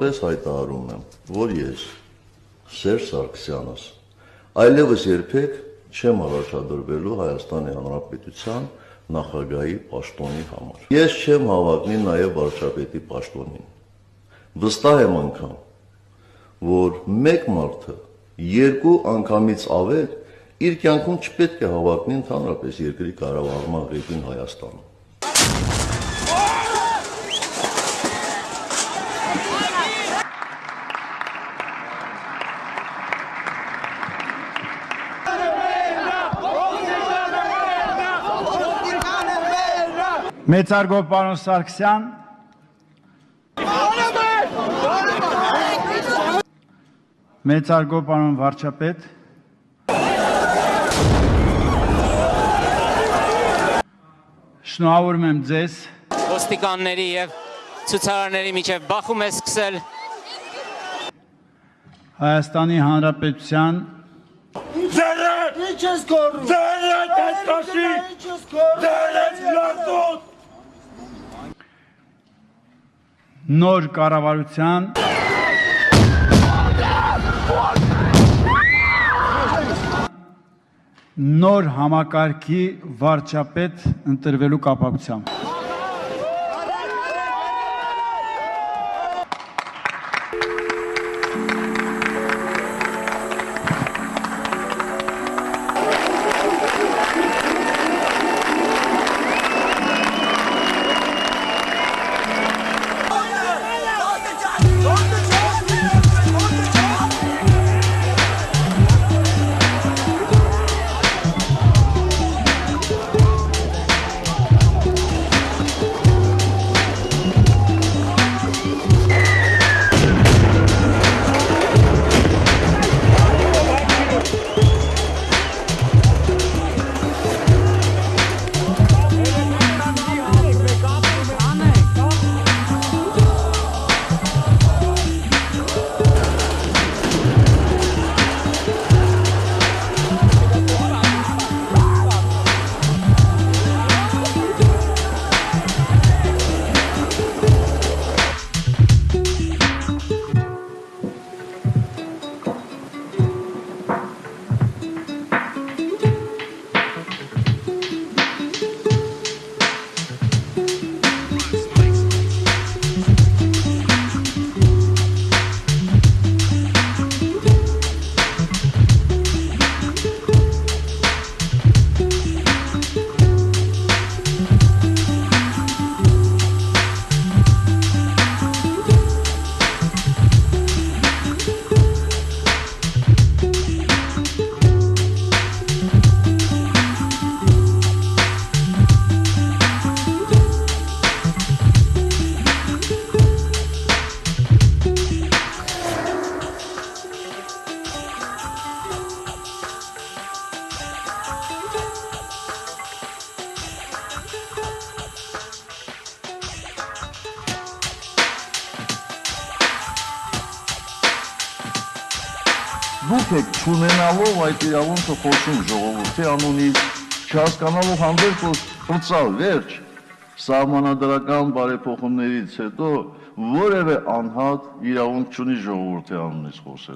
Պես հայտարարում եմ, որ ես Սերժ Սարգսյանս այլևս երբեք չեմ առաջադրվելու Հայաստանի Հանրապետության նախագահի պաշտոնի համար։ Ես չեմ հավակնի նաև վարչապետի պաշտոնին։ Վստահ եմ անգամ, որ մեկ մարդը երկու անգամից ավել իր կյանքում չպետք է հավակնի ընդհանրապես երկրի կառավարման ղեկին Հայաստանում։ Մեծարգո պարոն Սարգսյան, մեծարգո պարոն վարչապետ, շնորհավորում եմ ձեզ, ոստիկանների եւ ցուցարարների միջև բախում է սկսել Հայաստանի Հանրապետության Ձերդ! Ինչ ես գոռում։ ես գոռում։ Ձերդ լարտոտ! Նոր կառավարության նոր համակարգի վարչապետ ընտրվելու կապակցությամբ Դուք չունենալով այդ իրավունքը խոսում ժողովրդի անունից, չհասկանալով հանդերձ որ ֆրծալ վերջ սահմանադրական բարեփոխումներից հետո որևէ անհատ իրավունք չունի ժողովրդի անունից խոսել։